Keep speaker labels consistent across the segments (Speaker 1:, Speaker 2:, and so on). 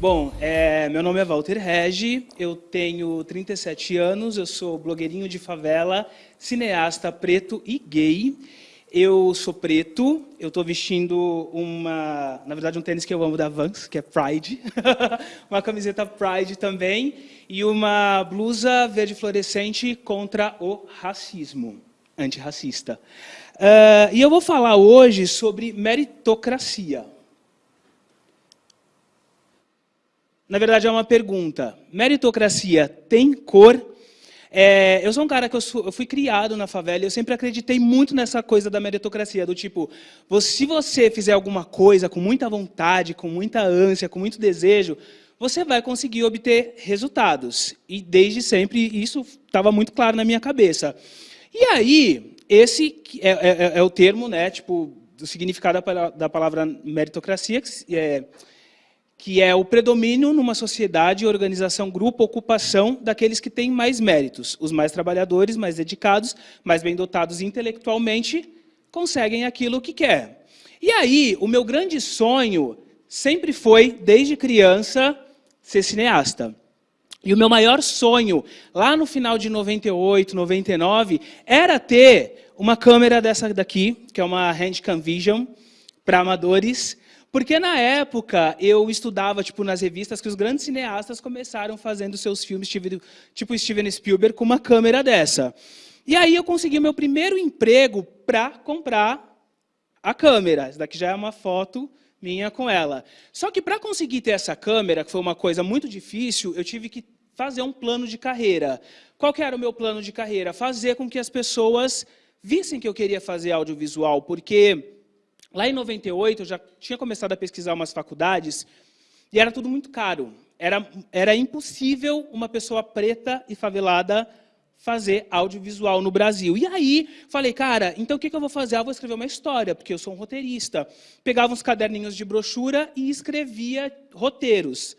Speaker 1: Bom, é, meu nome é Walter Regi, eu tenho 37 anos, eu sou blogueirinho de favela, cineasta preto e gay. Eu sou preto, eu estou vestindo uma, na verdade, um tênis que eu amo da Vans, que é Pride, uma camiseta Pride também, e uma blusa verde fluorescente contra o racismo, antirracista. Uh, e eu vou falar hoje sobre meritocracia. Na verdade, é uma pergunta. Meritocracia tem cor? É, eu sou um cara que eu, sou, eu, fui criado na favela e eu sempre acreditei muito nessa coisa da meritocracia, do tipo, se você fizer alguma coisa com muita vontade, com muita ânsia, com muito desejo, você vai conseguir obter resultados. E desde sempre isso estava muito claro na minha cabeça. E aí, esse é, é, é, é o termo, né, tipo, do significado da palavra meritocracia, que é que é o predomínio numa sociedade, organização, grupo, ocupação daqueles que têm mais méritos. Os mais trabalhadores, mais dedicados, mais bem dotados intelectualmente, conseguem aquilo que quer. E aí, o meu grande sonho sempre foi, desde criança, ser cineasta. E o meu maior sonho, lá no final de 98, 99, era ter uma câmera dessa daqui, que é uma Handcam Vision, para amadores, porque na época eu estudava tipo nas revistas que os grandes cineastas começaram fazendo seus filmes tipo Steven Spielberg com uma câmera dessa. E aí eu consegui meu primeiro emprego para comprar a câmera. Essa daqui já é uma foto minha com ela. Só que para conseguir ter essa câmera, que foi uma coisa muito difícil, eu tive que fazer um plano de carreira. Qual que era o meu plano de carreira? Fazer com que as pessoas vissem que eu queria fazer audiovisual, porque Lá em 98, eu já tinha começado a pesquisar umas faculdades e era tudo muito caro. Era, era impossível uma pessoa preta e favelada fazer audiovisual no Brasil. E aí, falei, cara, então o que, que eu vou fazer? Ah, eu vou escrever uma história, porque eu sou um roteirista. Pegava uns caderninhos de brochura e escrevia roteiros,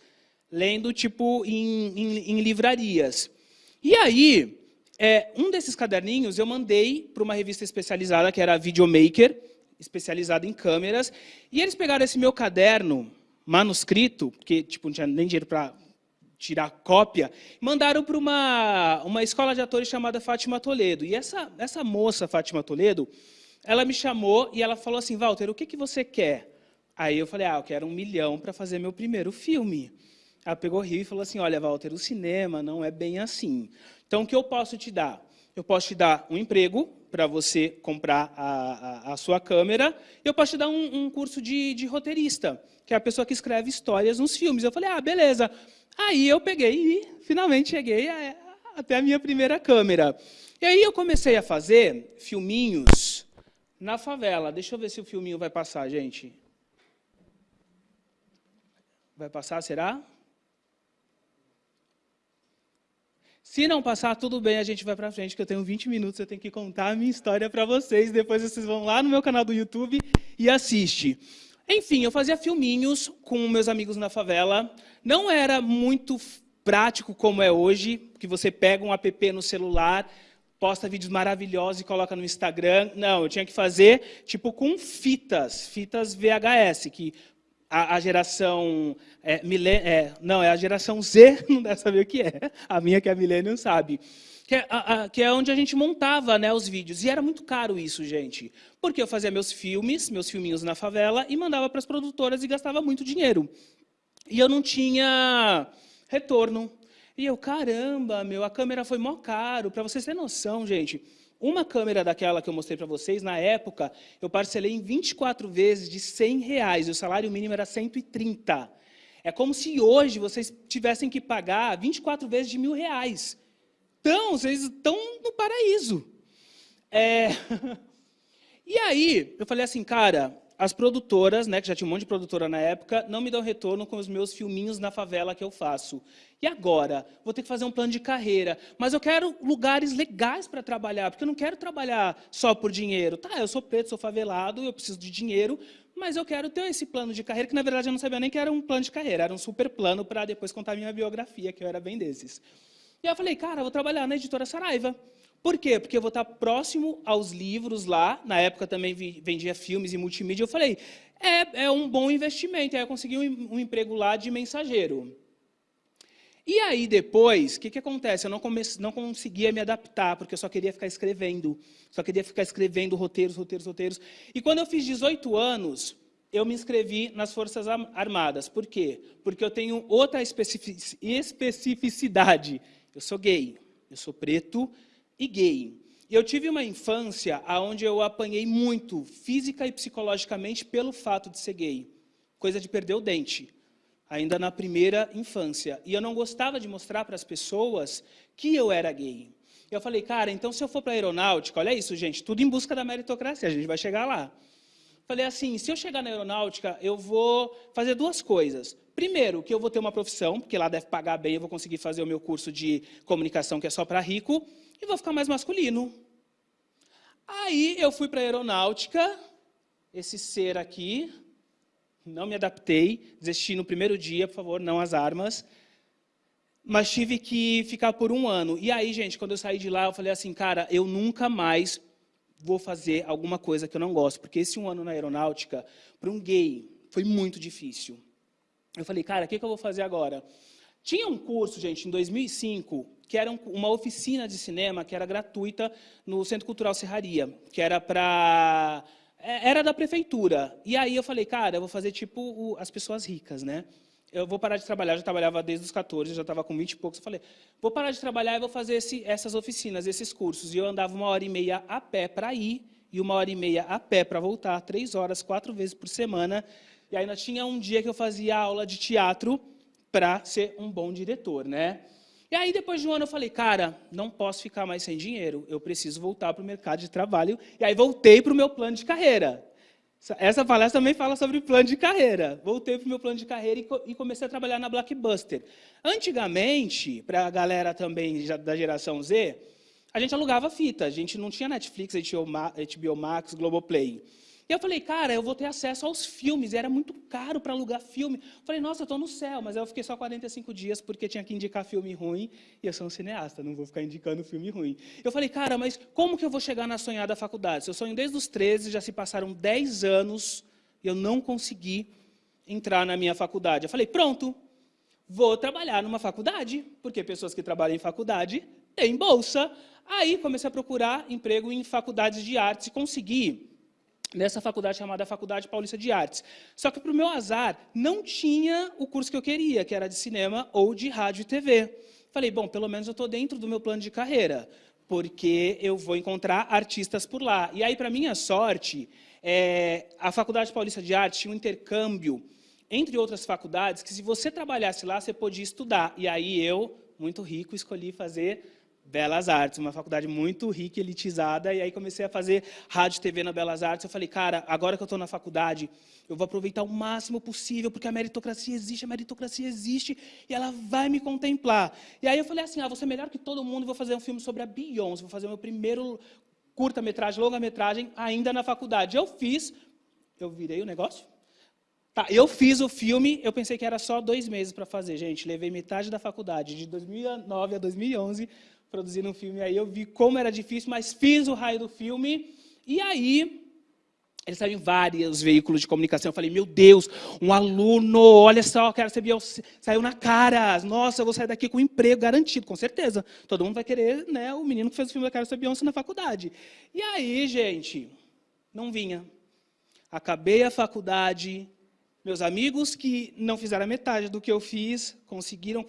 Speaker 1: lendo, tipo, em, em, em livrarias. E aí, é, um desses caderninhos eu mandei para uma revista especializada, que era a Videomaker, especializado em câmeras, e eles pegaram esse meu caderno manuscrito, que tipo, não tinha nem dinheiro para tirar cópia, mandaram para uma, uma escola de atores chamada Fátima Toledo. E essa, essa moça, Fátima Toledo, ela me chamou e ela falou assim, Walter, o que, que você quer? Aí eu falei, ah, eu quero um milhão para fazer meu primeiro filme. Ela pegou rio e falou assim, olha, Walter, o cinema não é bem assim. Então, o que eu posso te dar? Eu posso te dar um emprego, para você comprar a, a, a, sua câmera, eu posso te dar um, um curso de, de, roteirista, que é a pessoa que escreve histórias nos filmes. Eu falei, ah, beleza. Aí eu peguei e finalmente cheguei a, até a minha primeira câmera. E aí eu comecei a fazer filminhos na favela. Deixa eu ver se o filminho vai passar, gente. Vai passar, será? Se não passar, tudo bem, a gente vai para frente, que eu tenho 20 minutos, eu tenho que contar a minha história para vocês. Depois vocês vão lá no meu canal do YouTube e assiste. Enfim, eu fazia filminhos com meus amigos na favela. Não era muito prático como é hoje, que você pega um app no celular, posta vídeos maravilhosos e coloca no Instagram. Não, eu tinha que fazer tipo com fitas, fitas VHS, que a, a geração é, milen é, não, é a geração Z, não deve saber o que é. A minha, que é Millennium, sabe. Que é, a, a, que é, onde a gente montava né, os vídeos. E era muito caro isso, gente. Porque eu fazia meus filmes, meus filminhos na favela, e mandava para as produtoras e gastava muito dinheiro. E eu não tinha retorno. E eu, caramba, meu, a câmera foi mó caro. Para vocês terem noção, gente, uma câmera daquela que eu mostrei para vocês, na época, eu parcelei em 24 vezes de 100 reais, e o salário mínimo era 130. É como se hoje vocês tivessem que pagar 24 vezes de mil reais. Então, vocês estão no paraíso. É... E aí, eu falei assim, cara, as produtoras, né, que já tinha um monte de produtora na época, não me dão retorno com os meus filminhos na favela que eu faço. E agora? Vou ter que fazer um plano de carreira. Mas eu quero lugares legais para trabalhar, porque eu não quero trabalhar só por dinheiro. Tá, eu sou preto, sou favelado, eu preciso de dinheiro, mas eu quero ter esse plano de carreira, que na verdade eu não sabia nem que era um plano de carreira, era um super plano para depois contar minha biografia, que eu era bem desses. E aí eu falei, cara, vou trabalhar na editora Saraiva. Por quê? Porque eu vou estar próximo aos livros lá. Na época também vendia filmes e multimídia. Eu falei, é, é um bom investimento. Aí eu consegui um, um emprego lá de mensageiro. E aí, depois, o que, que acontece? Eu não, comece, não conseguia me adaptar, porque eu só queria ficar escrevendo. Só queria ficar escrevendo roteiros, roteiros, roteiros. E quando eu fiz 18 anos, eu me inscrevi nas Forças Armadas. Por quê? Porque eu tenho outra especificidade. Eu sou gay, eu sou preto e gay. E eu tive uma infância onde eu apanhei muito, física e psicologicamente, pelo fato de ser gay. Coisa de perder o dente ainda na primeira infância. E eu não gostava de mostrar para as pessoas que eu era gay. Eu falei, cara, então se eu for para a aeronáutica, olha isso, gente, tudo em busca da meritocracia, a gente vai chegar lá. Falei assim, se eu chegar na aeronáutica, eu vou fazer duas coisas. Primeiro, que eu vou ter uma profissão, porque lá deve pagar bem, eu vou conseguir fazer o meu curso de comunicação, que é só para rico, e vou ficar mais masculino. Aí eu fui para a aeronáutica, esse ser aqui, não me adaptei, desisti no primeiro dia, por favor, não as armas. Mas tive que ficar por um ano. E aí, gente, quando eu saí de lá, eu falei assim, cara, eu nunca mais vou fazer alguma coisa que eu não gosto. Porque esse um ano na aeronáutica, para um gay, foi muito difícil. Eu falei, cara, o que, que eu vou fazer agora? Tinha um curso, gente, em 2005, que era uma oficina de cinema que era gratuita no Centro Cultural Serraria, que era para é, era da prefeitura. E aí eu falei, cara, eu vou fazer tipo o, as pessoas ricas, né? Eu vou parar de trabalhar, já trabalhava desde os 14, já estava com 20 e poucos. Eu falei, vou parar de trabalhar e vou fazer esse, essas oficinas, esses cursos. E eu andava uma hora e meia a pé para ir e uma hora e meia a pé para voltar, três horas, quatro vezes por semana. E ainda tinha um dia que eu fazia aula de teatro para ser um bom diretor, né? E aí, depois de um ano, eu falei, cara, não posso ficar mais sem dinheiro, eu preciso voltar para o mercado de trabalho. E aí, voltei para o meu plano de carreira. Essa palestra também fala sobre plano de carreira. Voltei para o meu plano de carreira e comecei a trabalhar na Blockbuster. Antigamente, para a galera também da geração Z, a gente alugava fita. A gente não tinha Netflix, HBO Max, Globoplay. E eu falei, cara, eu vou ter acesso aos filmes, era muito caro para alugar filme. Eu falei, nossa, eu estou no céu, mas eu fiquei só 45 dias porque tinha que indicar filme ruim, e eu sou um cineasta, não vou ficar indicando filme ruim. Eu falei, cara, mas como que eu vou chegar na sonhada faculdade? Eu sonho desde os 13, já se passaram 10 anos, e eu não consegui entrar na minha faculdade. Eu falei, pronto, vou trabalhar numa faculdade, porque pessoas que trabalham em faculdade têm bolsa. Aí comecei a procurar emprego em faculdades de artes e consegui nessa faculdade chamada Faculdade Paulista de Artes. Só que, para o meu azar, não tinha o curso que eu queria, que era de cinema ou de rádio e TV. Falei, bom, pelo menos eu estou dentro do meu plano de carreira, porque eu vou encontrar artistas por lá. E aí, para minha sorte, é, a Faculdade Paulista de Artes tinha um intercâmbio entre outras faculdades, que se você trabalhasse lá, você podia estudar. E aí eu, muito rico, escolhi fazer Belas Artes, uma faculdade muito rica elitizada, e aí comecei a fazer rádio e TV na Belas Artes. Eu falei, cara, agora que eu estou na faculdade, eu vou aproveitar o máximo possível, porque a meritocracia existe, a meritocracia existe, e ela vai me contemplar. E aí eu falei assim, ah, vou ser melhor que todo mundo, vou fazer um filme sobre a Beyoncé, vou fazer o meu primeiro curta-metragem, longa-metragem, ainda na faculdade. Eu fiz, eu virei o negócio, Tá, eu fiz o filme, eu pensei que era só dois meses para fazer, gente. Levei metade da faculdade, de 2009 a 2011, produzindo um filme aí, eu vi como era difícil, mas fiz o raio do filme, e aí ele saiu em vários veículos de comunicação. Eu falei, meu Deus, um aluno, olha só, quero ser Beyoncé. Saiu na cara. Nossa, eu vou sair daqui com um emprego garantido, com certeza. Todo mundo vai querer né, o menino que fez o filme da Quero ser Beyoncé na faculdade. E aí, gente, não vinha. Acabei a faculdade. Meus amigos que não fizeram a metade do que eu fiz, conseguiram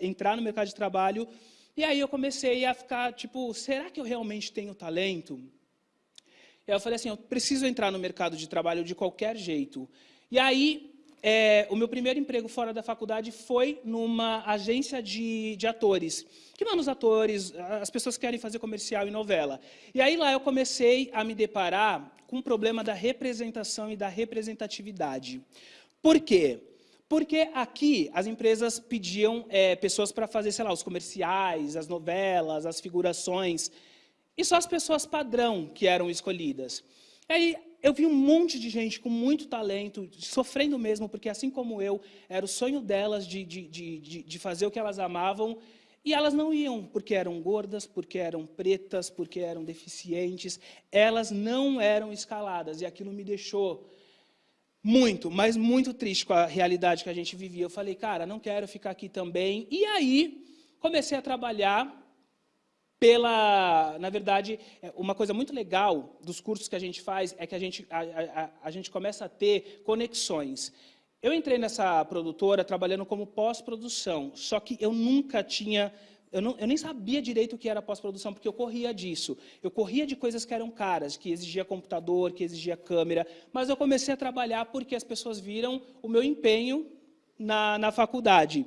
Speaker 1: entrar no mercado de trabalho, e aí eu comecei a ficar, tipo, será que eu realmente tenho talento? E aí eu falei assim, eu preciso entrar no mercado de trabalho de qualquer jeito. E aí, é, o meu primeiro emprego fora da faculdade foi numa agência de, de atores, que manda os atores, as pessoas que querem fazer comercial e novela. E aí lá eu comecei a me deparar com o problema da representação e da representatividade. Por quê? Porque aqui as empresas pediam é, pessoas para fazer, sei lá, os comerciais, as novelas, as figurações, e só as pessoas padrão que eram escolhidas. E aí eu vi um monte de gente com muito talento, sofrendo mesmo, porque assim como eu, era o sonho delas de, de, de, de fazer o que elas amavam, e elas não iam porque eram gordas, porque eram pretas, porque eram deficientes, elas não eram escaladas, e aquilo me deixou Muito, mas muito triste com a realidade que a gente vivia. Eu falei, cara, não quero ficar aqui também. E aí, comecei a trabalhar pela, na verdade, é, uma coisa muito legal dos cursos que a gente faz é que a gente, a, a, a gente começa a ter conexões. Eu entrei nessa produtora trabalhando como pós-produção, só que eu nunca tinha eu, não, eu, nem sabia direito o que era pós-produção, porque eu corria disso. Eu corria de coisas que eram caras, que exigia computador, que exigia câmera, mas eu comecei a trabalhar porque as pessoas viram o meu empenho na, na faculdade.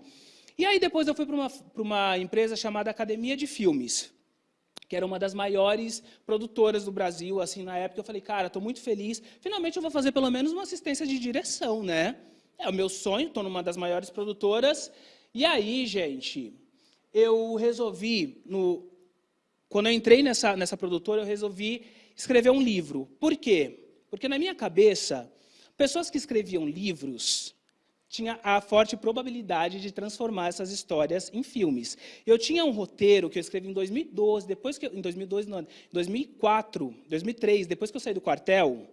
Speaker 1: E aí depois eu fui para uma, uma empresa chamada Academia de Filmes, que era uma das maiores produtoras do Brasil, assim, na época eu falei, cara, estou muito feliz, finalmente eu vou fazer pelo menos uma assistência de direção, né? É o meu sonho, estou numa das maiores produtoras, e aí, gente, eu resolvi, no, quando eu entrei nessa, nessa produtora, eu resolvi escrever um livro. Por quê? Porque na minha cabeça, pessoas que escreviam livros tinha a forte probabilidade de transformar essas histórias em filmes. Eu tinha um roteiro que eu escrevi em 2012, depois que eu, em 2012 não, 2004, 2003, depois que eu saí do quartel,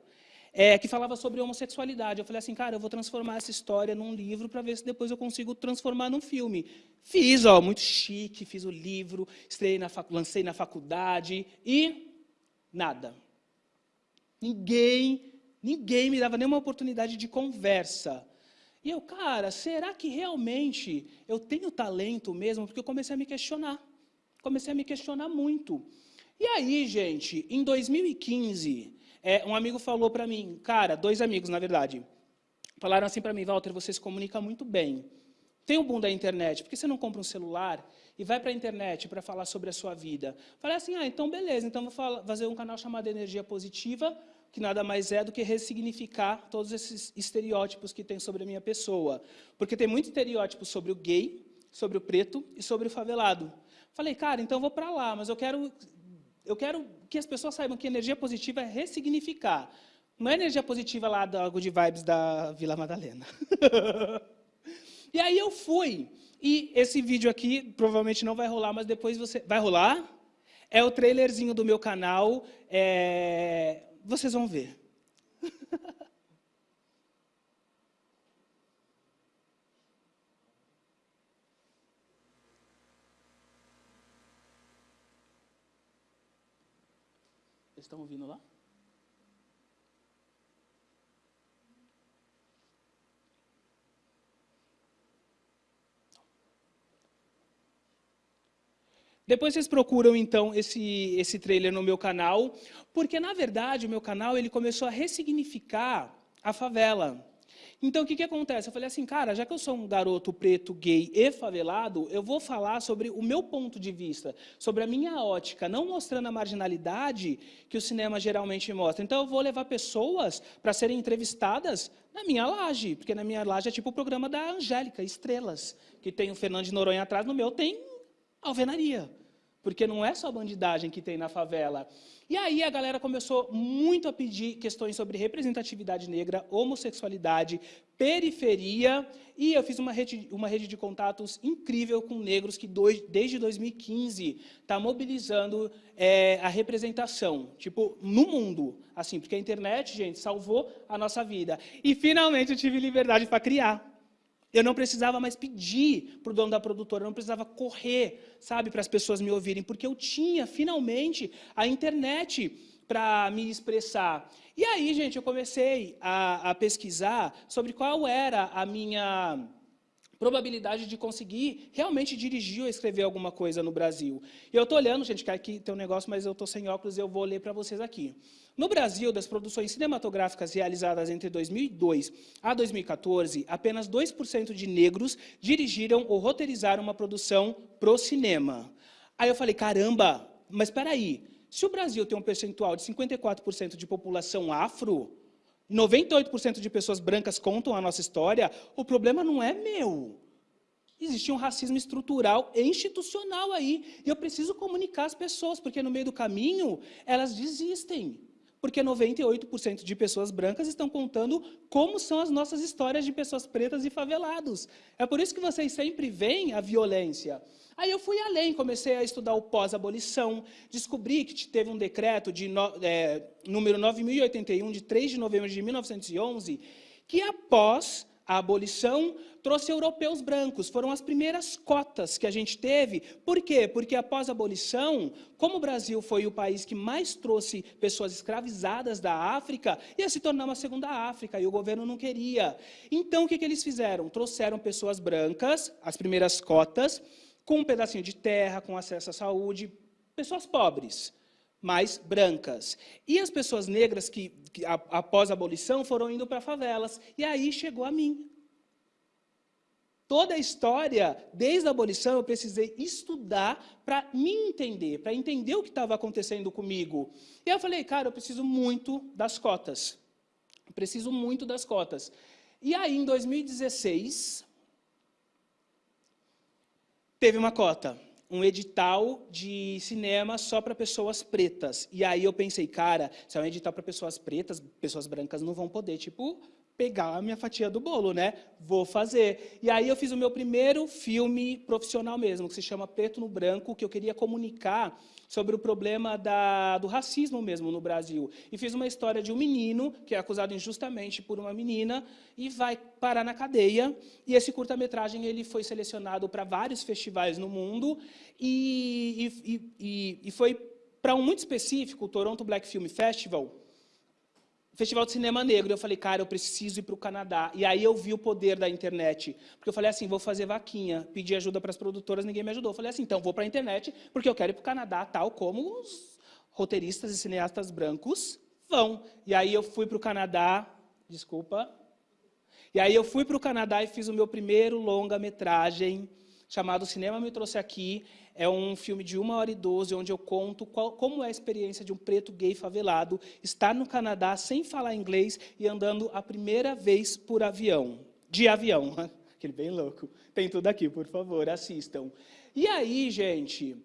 Speaker 1: é, que falava sobre homossexualidade. Eu falei assim, cara, eu vou transformar essa história num livro para ver se depois eu consigo transformar num filme. Fiz, ó, muito chique, fiz o livro, na lancei na faculdade e nada. Ninguém, ninguém me dava nenhuma oportunidade de conversa. E eu, cara, será que realmente eu tenho talento mesmo? Porque eu comecei a me questionar. Comecei a me questionar muito. E aí, gente, em 2015, é, um amigo falou para mim, cara, dois amigos, na verdade, falaram assim para mim, Walter, você se comunica muito bem. Tem o boom da internet, por que você não compra um celular e vai para a internet para falar sobre a sua vida? Falei assim, ah, então beleza, então vou fazer um canal chamado Energia Positiva, que nada mais é do que ressignificar todos esses estereótipos que tem sobre a minha pessoa. Porque tem muito estereótipo sobre o gay, sobre o preto e sobre o favelado. Falei, cara, então vou para lá, mas eu quero eu quero que as pessoas saibam que energia positiva é ressignificar. Não é energia positiva lá da Good Vibes da Vila Madalena. e aí eu fui. E esse vídeo aqui provavelmente não vai rolar, mas depois você... Vai rolar? É o trailerzinho do meu canal. É... Vocês vão ver. estão ouvindo lá? Depois vocês procuram, então, esse, esse trailer no meu canal, porque, na verdade, o meu canal ele começou a ressignificar a favela. Então, o que, que acontece? Eu falei assim, cara, já que eu sou um garoto preto, gay e favelado, eu vou falar sobre o meu ponto de vista, sobre a minha ótica, não mostrando a marginalidade que o cinema geralmente mostra. Então, eu vou levar pessoas para serem entrevistadas na minha laje, porque na minha laje é tipo o programa da Angélica, Estrelas, que tem o Fernando de Noronha atrás, no meu tem alvenaria porque não é só bandidagem que tem na favela. E aí a galera começou muito a pedir questões sobre representatividade negra, homossexualidade, periferia, e eu fiz uma rede, uma rede de contatos incrível com negros que dois, desde 2015 está mobilizando é, a representação, tipo, no mundo, assim, porque a internet, gente, salvou a nossa vida. E finalmente eu tive liberdade para criar. Eu não precisava mais pedir para o dono da produtora, eu não precisava correr, sabe, para as pessoas me ouvirem, porque eu tinha, finalmente, a internet para me expressar. E aí, gente, eu comecei a, a pesquisar sobre qual era a minha probabilidade de conseguir realmente dirigir ou escrever alguma coisa no Brasil. E eu estou olhando, gente, que aqui tem um negócio, mas eu estou sem óculos e eu vou ler para vocês aqui. No Brasil, das produções cinematográficas realizadas entre 2002 a 2014, apenas 2% de negros dirigiram ou roteirizaram uma produção pro cinema. Aí eu falei, caramba, mas espera aí, se o Brasil tem um percentual de 54% de população afro, 98% de pessoas brancas contam a nossa história, o problema não é meu. Existe um racismo estrutural e institucional aí. E eu preciso comunicar as pessoas, porque no meio do caminho elas desistem. Porque 98% de pessoas brancas estão contando como são as nossas histórias de pessoas pretas e favelados. É por isso que vocês sempre veem a violência. Aí eu fui além, comecei a estudar o pós-abolição, descobri que teve um decreto de no, é, número 9081, de 3 de novembro de 1911, que após a abolição trouxe europeus brancos. Foram as primeiras cotas que a gente teve. Por quê? Porque após a abolição, como o Brasil foi o país que mais trouxe pessoas escravizadas da África, ia se tornar uma segunda África, e o governo não queria. Então, o que, que eles fizeram? Trouxeram pessoas brancas, as primeiras cotas, com um pedacinho de terra, com acesso à saúde, pessoas pobres mais brancas. E as pessoas negras que, que a, após a abolição, foram indo para favelas. E aí chegou a mim. Toda a história, desde a abolição, eu precisei estudar para me entender, para entender o que estava acontecendo comigo. E eu falei, cara, eu preciso muito das cotas. Eu preciso muito das cotas. E aí, em 2016, teve uma cota um edital de cinema só para pessoas pretas. E aí eu pensei, cara, se é um edital para pessoas pretas, pessoas brancas não vão poder, tipo, pegar a minha fatia do bolo, né? Vou fazer. E aí eu fiz o meu primeiro filme profissional mesmo, que se chama Preto no Branco, que eu queria comunicar sobre o problema da, do racismo mesmo no Brasil. E fiz uma história de um menino que é acusado injustamente por uma menina e vai parar na cadeia. E esse curta-metragem ele foi selecionado para vários festivais no mundo e, e, e, e foi para um muito específico, o Toronto Black Film Festival, Festival de Cinema Negro. Eu falei, cara, eu preciso ir para o Canadá. E aí eu vi o poder da internet. Porque eu falei assim, vou fazer vaquinha. Pedi ajuda para as produtoras, ninguém me ajudou. Eu falei assim, então vou para a internet, porque eu quero ir para o Canadá, tal como os roteiristas e cineastas brancos vão. E aí eu fui para o Canadá, desculpa. E aí eu fui para o Canadá e fiz o meu primeiro longa-metragem, chamado Cinema Me Trouxe Aqui. É um filme de 1 hora e 12, onde eu conto qual, como é a experiência de um preto gay favelado estar no Canadá sem falar inglês e andando a primeira vez por avião. De avião, aquele bem louco. Tem tudo aqui, por favor, assistam. E aí, gente,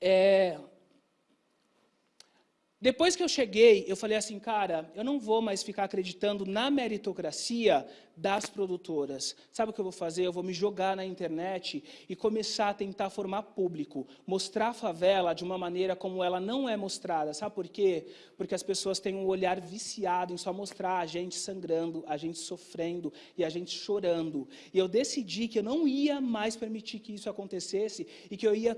Speaker 1: é, depois que eu cheguei, eu falei assim, cara, eu não vou mais ficar acreditando na meritocracia das produtoras. Sabe o que eu vou fazer? Eu vou me jogar na internet e começar a tentar formar público, mostrar a favela de uma maneira como ela não é mostrada. Sabe por quê? Porque as pessoas têm um olhar viciado em só mostrar a gente sangrando, a gente sofrendo e a gente chorando. E eu decidi que eu não ia mais permitir que isso acontecesse e que eu ia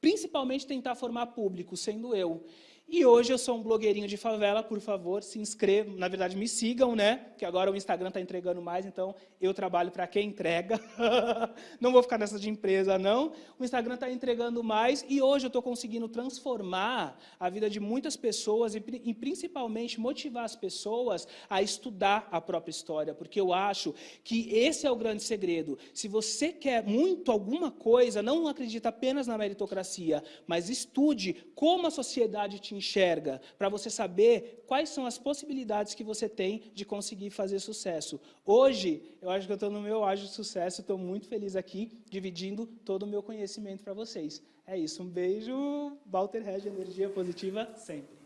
Speaker 1: principalmente tentar formar público, sendo eu. E hoje eu sou um blogueirinho de favela, por favor, se inscrevam, na verdade me sigam, né? Que agora o Instagram está entregando mais, então eu trabalho para quem entrega. não vou ficar nessa de empresa, não. O Instagram está entregando mais e hoje eu estou conseguindo transformar a vida de muitas pessoas e, e principalmente motivar as pessoas a estudar a própria história, porque eu acho que esse é o grande segredo. Se você quer muito alguma coisa, não acredita apenas na meritocracia, mas estude como a sociedade te enxerga, para você saber quais são as possibilidades que você tem de conseguir fazer sucesso. Hoje, eu acho que eu estou no meu ágio de sucesso, estou muito feliz aqui, dividindo todo o meu conhecimento para vocês. É isso, um beijo, Walter Regi, energia positiva sempre.